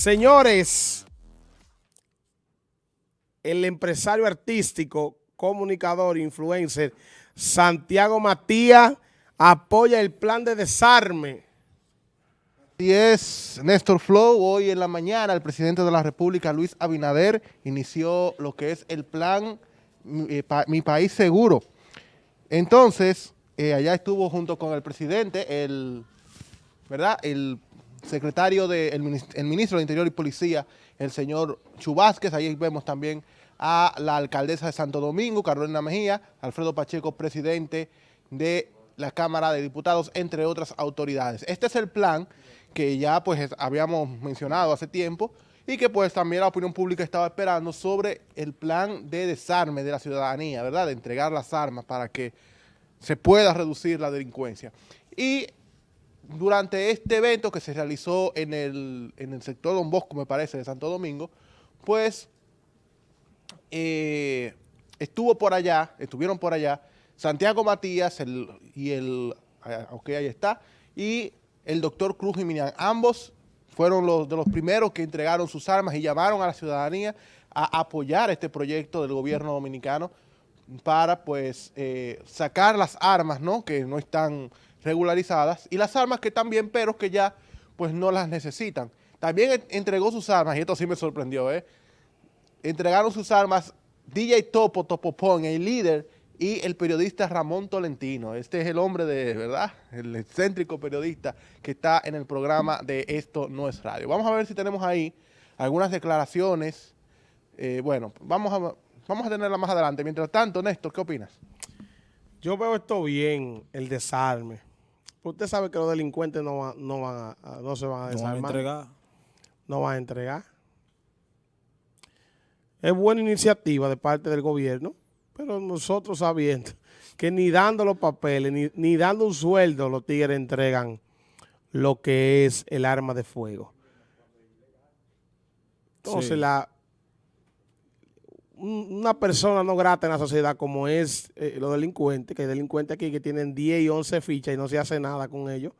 Señores, el empresario artístico, comunicador, influencer, Santiago Matías, apoya el plan de desarme. Y es Néstor Flow, hoy en la mañana el presidente de la República, Luis Abinader, inició lo que es el plan eh, Mi País Seguro. Entonces, eh, allá estuvo junto con el presidente, el, ¿verdad? el secretario del ministro de Interior y Policía, el señor Chubásquez, ahí vemos también a la alcaldesa de Santo Domingo, Carolina Mejía, Alfredo Pacheco, presidente de la Cámara de Diputados, entre otras autoridades. Este es el plan que ya pues habíamos mencionado hace tiempo y que pues también la opinión pública estaba esperando sobre el plan de desarme de la ciudadanía, ¿verdad? De entregar las armas para que se pueda reducir la delincuencia. Y durante este evento que se realizó en el, en el sector Don Bosco, me parece, de Santo Domingo, pues eh, estuvo por allá, estuvieron por allá Santiago Matías y el, ok, ahí está, y el doctor Cruz Jiménez. Ambos fueron los de los primeros que entregaron sus armas y llamaron a la ciudadanía a apoyar este proyecto del gobierno dominicano para pues eh, sacar las armas, ¿no? Que no están regularizadas y las armas que bien, pero que ya pues no las necesitan. También entregó sus armas, y esto sí me sorprendió, ¿eh? Entregaron sus armas DJ Topo, Topopón, el líder, y el periodista Ramón Tolentino. Este es el hombre de, ¿verdad? El excéntrico periodista que está en el programa de Esto No es Radio. Vamos a ver si tenemos ahí algunas declaraciones. Eh, bueno, vamos a, vamos a tenerla más adelante. Mientras tanto, Néstor, ¿qué opinas? Yo veo esto bien, el desarme. Usted sabe que los delincuentes no, no, van a, no se van a desarmar. No van a entregar. No van a entregar. Es buena iniciativa de parte del gobierno, pero nosotros sabiendo que ni dando los papeles, ni, dando un sueldo, los tigres entregan lo que es el arma de fuego. Entonces, la, una persona no grata en la sociedad como es eh, los delincuentes, que hay delincuentes aquí que tienen 10 y 11 fichas y no se hace nada con ellos,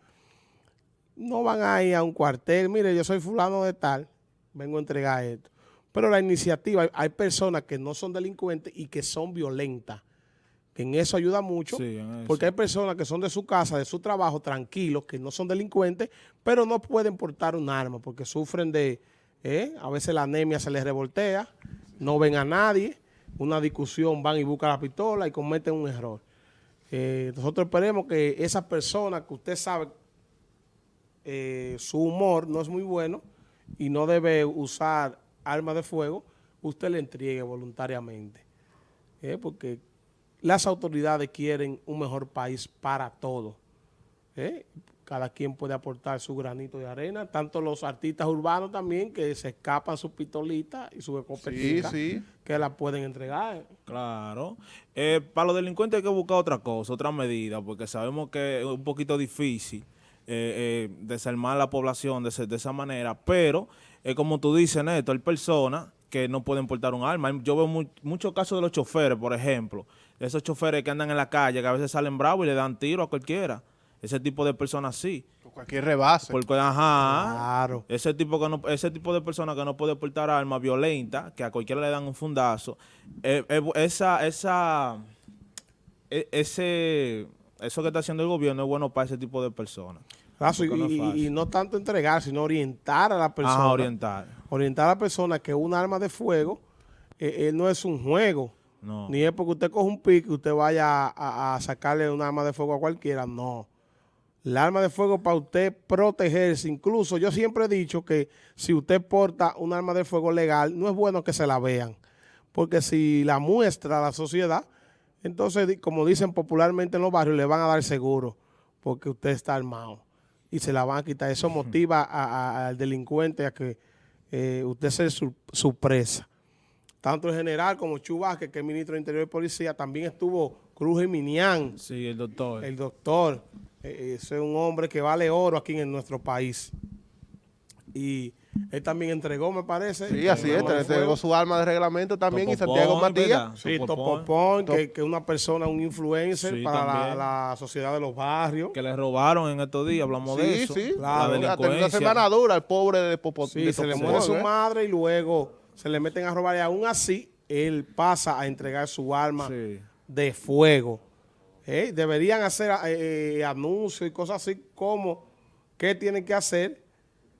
no van a ir a un cuartel, mire, yo soy fulano de tal, vengo a entregar esto. Pero la iniciativa, hay personas que no son delincuentes y que son violentas. Que en eso ayuda mucho, porque hay personas que son de su casa, de su trabajo, tranquilos, que no son delincuentes, pero no pueden portar un arma porque sufren de, eh, a veces la anemia se les revoltea, no ven a nadie, una discusión, van y buscan la pistola y cometen un error. Eh, nosotros esperemos que esa persona que usted sabe, eh, su humor no es muy bueno y no debe usar armas de fuego, usted le entregue voluntariamente. Eh, porque las autoridades quieren un mejor país para todos cada quien puede aportar su granito de arena, tanto los artistas urbanos también que se escapan sus pistolitas y sus escopetas que la pueden entregar. Claro. Eh, para los delincuentes hay que buscar otra cosa, otra medida, porque sabemos que es un poquito difícil eh, eh, desarmar la población de, de esa manera, pero es como tú dices, Neto, hay personas que no pueden portar un arma. Yo veo muchos casos de los choferes, por ejemplo, esos choferes que andan en la calle, que a veces salen bravos y le dan tiro a cualquiera ese tipo de personas sí. Por cualquier rebase. Porque, ajá, claro. ese, tipo que no, ese tipo de personas que no puede portar armas violentas, que a cualquiera le dan un fundazo, eh, eh, esa, esa, e, ese, eso que está haciendo el gobierno es bueno para ese tipo de personas. y, no tanto entregar, sino orientar a la persona. Ah, orientar. Orientar a la persona que un arma de fuego eh, no es un juego. Ni es porque usted coge un pique y usted vaya a, a sacarle un arma de fuego a cualquiera, no. La arma de fuego para usted protegerse. Incluso yo siempre he dicho que si usted porta un arma de fuego legal, no es bueno que se la vean. Porque si la muestra a la sociedad, entonces, como dicen popularmente en los barrios, le van a dar seguro porque usted está armado y se la van a quitar. Eso motiva al delincuente a que eh, usted sea su, presa. Tanto el general como Chubasque, que es ministro de Interior y Policía, también estuvo Cruz Minián. Sí, el doctor. El doctor. Eh, ese es un hombre que vale oro aquí en nuestro país. Y él también entregó, me parece. Sí, así es, entregó su arma de reglamento también y Santiago Point, Matías. Sí, Topo Topo Point, Point, que, que una persona, un influencer Sí, para la, sociedad de los barrios. Que le robaron en estos días, hablamos de Sí, eso. sí, claro. La una semana dura el pobre de Popo. Sí, de se le muere su ¿eh? madre y luego se le meten a robar y aún así él pasa a entregar su arma Sí. De fuego. ¿Eh? Deberían hacer eh, anuncios y cosas así como qué tienen que hacer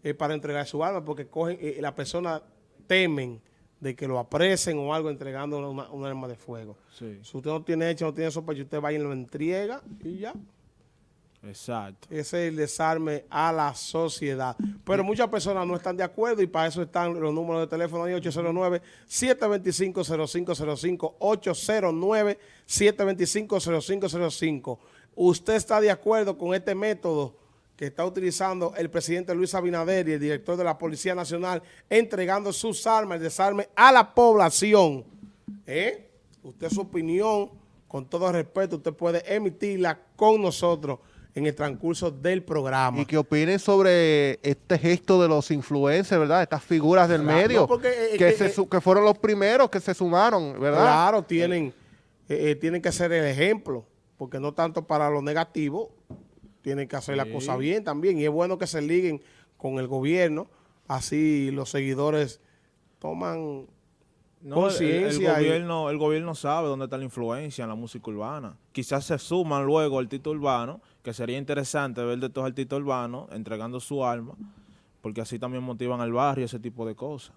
eh, para entregar su arma porque cogen eh, las personas temen de que lo apresen o algo entregando una, una arma de fuego. Sí, Si usted no tiene hecho, no tiene sospecha, usted va y lo entrega y ya. Exacto. Ese es el desarme a la sociedad. Pero muchas personas no están de acuerdo y para eso están los números de teléfono ahí, 809-725-0505, 809-725-0505. ¿Usted está de acuerdo con este método que está utilizando el presidente Luis Abinader y el director de la Policía Nacional entregando sus armas, el desarme a la población? ¿Eh? Usted su opinión, con todo respeto, usted puede emitirla con nosotros en el transcurso del programa. Y que opinen sobre este gesto de los influencers, ¿verdad? Estas figuras del Claro, medio, no, porque, eh, que, que, se eh, su- que fueron los primeros que se sumaron, ¿verdad? Claro, tienen, eh, eh, tienen que ser el ejemplo, porque no tanto para lo negativo, tienen que hacer la cosa bien también. Y es bueno que se liguen con el gobierno, así los seguidores toman No, el- y- gobierno, el gobierno sabe dónde está la influencia en la música urbana. Quizás se suman luego artistas urbanos, que sería interesante ver de estos artistas urbanos entregando su alma, porque así también motivan al barrio ese tipo de cosas.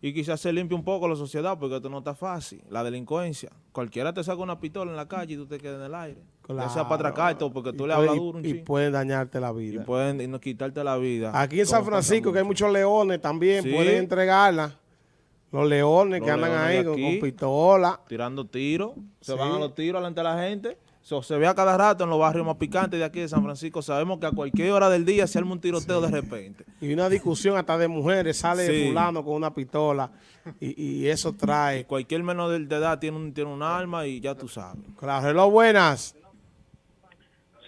Y quizás se limpie un poco la sociedad, porque esto no está fácil. La delincuencia. Cualquiera te saca una pistola en la calle y tú te quedas en el aire. Ya sea para atracar todo, porque tú Y le hablas duro un y, chin. pueden dañarte la Y vida. pueden y no quitarte la vida. Aquí en San Francisco, que hay mucho. muchos leones también, Sí. pueden entregarla. Los leones Los que andan leones ahí con, con pistola. tirando tiros, se Sí. van a los tiros delante de la gente. So, se ve a cada rato en los barrios más picantes de aquí de San Francisco. Sabemos que a cualquier hora del día se arma un tiroteo de repente. Y una discusión hasta de mujeres, sale Sí. fulano con una pistola y, y eso trae. Cualquier menor de, edad tiene un, tiene un arma y ya tú sabes. Claro, hello, buenas.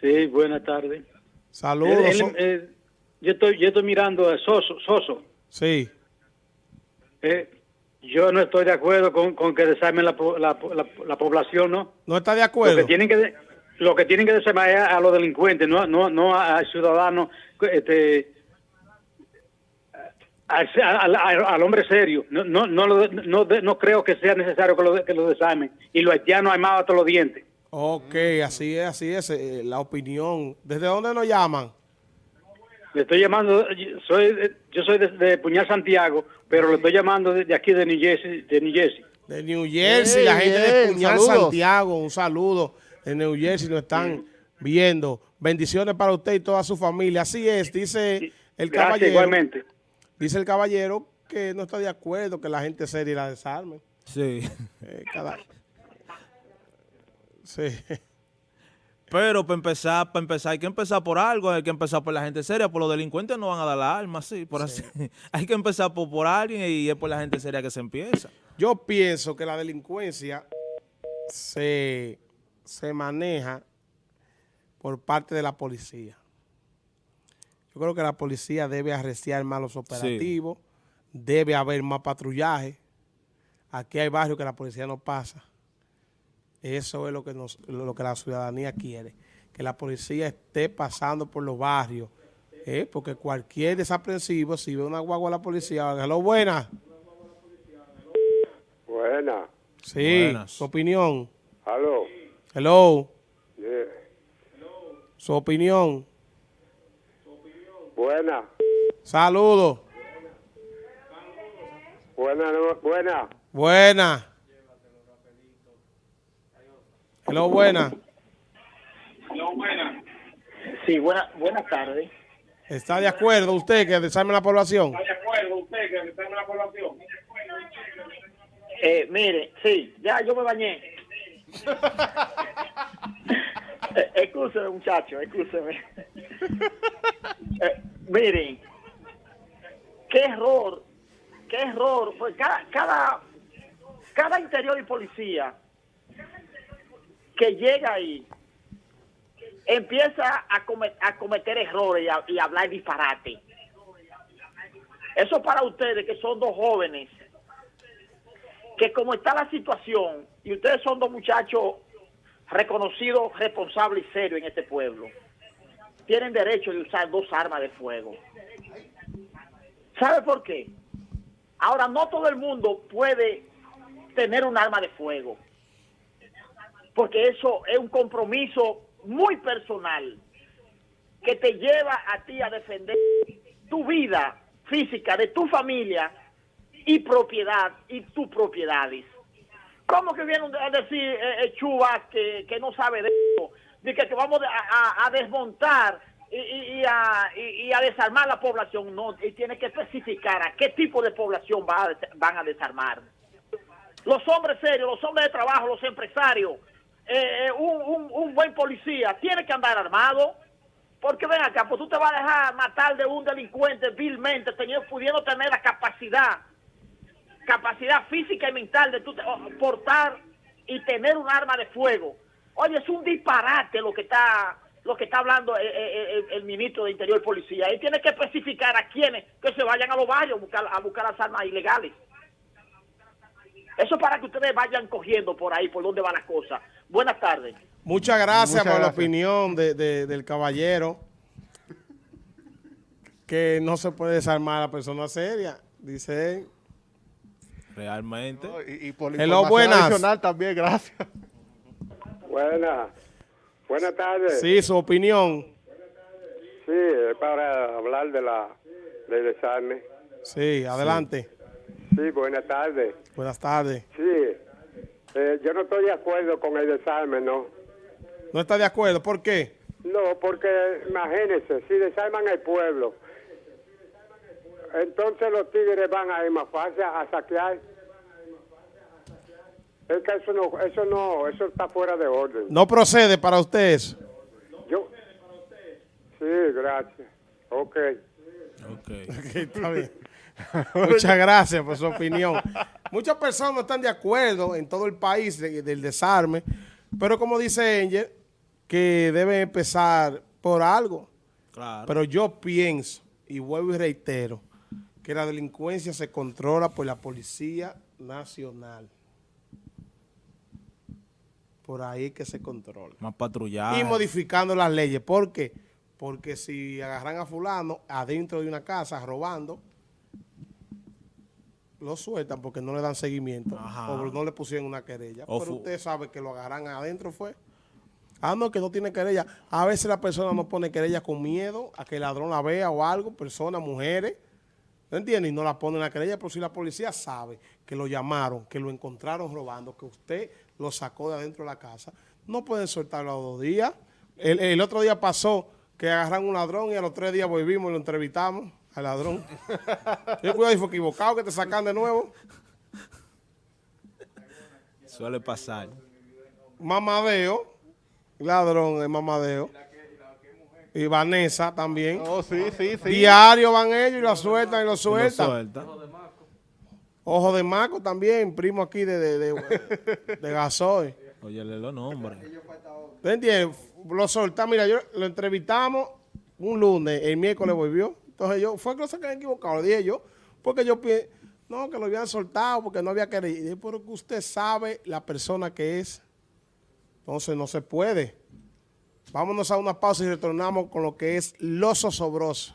Sí, buenas tardes. Saludos. Él- él- so- eh, yo estoy yo estoy mirando a Soso, Soso. sí, Eh, yo no estoy de acuerdo con, con que desarmen la, la, la, la población, ¿no? no está de Lo acuerdo. que tienen que de- lo que tienen que desarmar es a, a los delincuentes, no no no a- al ciudadano este al, al- hombre serio. No no no, lo- no, no creo que sea necesario que lo, que lo desarmen. Y los haitianos armados hasta los dientes. Ok, así es, así es, eh, la opinión. ¿Desde dónde nos llaman? Le estoy llamando, soy de- yo soy de, de Puñal Santiago, pero le estoy llamando de, de aquí de New Jersey, de New Jersey. De New Jersey, Hey, la gente de Puñal saludos. Santiago, un saludo. De New Jersey nos están viendo. Bendiciones para usted y toda su familia. Así es, dice el Gracias caballero. igualmente. Dice el caballero que no está de acuerdo que la gente seria la desarme. Sí. Eh, cada... Sí. Pero para empezar, para empezar, hay que empezar por algo, hay que empezar por la gente seria, por los delincuentes no van a dar la arma, sí, por así. Hay que empezar por, por alguien y es por la gente seria que se empieza. Yo pienso que la delincuencia se, se maneja por parte de la policía. Yo creo que la policía debe arreciar más los operativos, debe haber más patrullaje. Aquí hay barrios que la policía no pasa. Eso es lo que, nos, lo que la ciudadanía quiere, que la policía esté pasando por los barrios, ¿eh? porque cualquier desaprensivo, si ve una guagua a la policía, hello, buena. Buena, Sí, Buenas. su opinión. aló. Hello, Eh, su opinión. buena, Saludos. buena, no- buena. Buena. Hello, buena. Sí, buena, buenas tardes. ¿Está de acuerdo usted que desarme la población? Eh, mire, sí, ya yo me bañé. eh, excúseme, muchacho, excúseme. eh, miren, qué error, qué error. Pues cada, cada, cada interior y policía que llega ahí empieza a, come- a cometer errores y y hablar disparate. Eso para ustedes que son dos jóvenes, que como está la situación, y ustedes son dos muchachos reconocidos, responsables y serios en este pueblo, tienen derecho de usar dos armas de fuego. ¿Sabe por qué? Ahora, no todo el mundo puede tener un arma de fuego, porque eso es un compromiso muy personal que te lleva a ti a defender tu vida física, de tu familia y propiedad y tus propiedades. ¿Cómo que viene a decir eh, eh, Chubas que, que no sabe de eso? De que, que vamos a, desmontar y, a, desarmar la población. No, y tiene que especificar a qué tipo de población van a desarmar. Los hombres serios, los hombres de trabajo, los empresarios, eh, eh, un, un- buen policía tiene que andar armado. Porque ven acá, pues tú te vas a dejar matar de un delincuente vilmente, teniendo, pudiendo tener la capacidad, capacidad física y mental de tú portar y tener un arma de fuego. Oye, es un disparate lo que está lo que está hablando eh, el, ministro de Interior y Policía. Y tiene que especificar a quienes que se vayan a los barrios a buscar, a buscar las armas ilegales. Eso para que ustedes vayan cogiendo por ahí, por dónde va la cosa. Buenas tardes. Muchas gracias Muchas por la opinión de- de- del caballero. Que no se puede desarmar a la persona seria, dice él. Realmente. No, Y, y por Hello, información buenas. adicional también, gracias. Buenas. Buenas tardes. Sí, su opinión. Sí, es para hablar de la del desarme. Sí, adelante. Sí, buenas tardes. Buenas tardes. Sí, eh, yo no estoy de acuerdo con el desarme, ¿no? ¿No está de acuerdo? ¿Por qué? No, porque imagínense, si desarman el pueblo, entonces los tigres van a ir más fácil a saquear. Es que eso no, eso no, eso está fuera de orden. ¿No procede para usted eso? Yo, sí, gracias. Ok. Ok. Ok, está bien. Muchas gracias por su opinión. Muchas personas no están de acuerdo en todo el país de- del desarme, pero como dice Angel, que debe empezar por algo. Claro. Pero yo pienso, y vuelvo y reitero, que la delincuencia se controla por la Policía Nacional. Por ahí que se controla. Más patrullaje. Y modificando las leyes. ¿Por qué? Porque si agarran a fulano adentro de una casa robando, lo sueltan porque no le dan seguimiento. Ajá. O no le pusieron una querella. O Pero usted sabe que lo agarran adentro fue. Ah, no, que no tiene querella. A veces la persona no pone querella con miedo a que el ladrón la vea o algo, personas, mujeres. ¿No entiende? Y no la ponen la querella, pero si la policía sabe que lo llamaron, que lo encontraron robando, que usted lo sacó de adentro de la casa, no pueden soltarlo a los dos días. El, el otro día pasó que agarran un ladrón y a los tres días volvimos y lo entrevistamos al ladrón. Yo cuidado, y fue equivocado que te sacan de nuevo. Suele pasar. Mamadeo, ladrón es mamadeo. Y Vanessa también. Oh, sí, sí, sí. Diario van ellos y la sueltan y lo Lo sueltan. suelta. Ojo de Maco también, primo aquí de, de, de, de Gasoil. Óyele los nombres. ¿Te entiendes? Lo soltamos, mira, yo lo entrevistamos un lunes, el miércoles volvió. Entonces yo, fue que lo sacan equivocado, lo dije yo, porque yo pienso, no, que lo habían soltado porque no había querido. Y dije, pero que usted sabe la persona que es. Entonces no se puede. Vámonos a una pausa y retornamos con lo que es lo Sosobroso.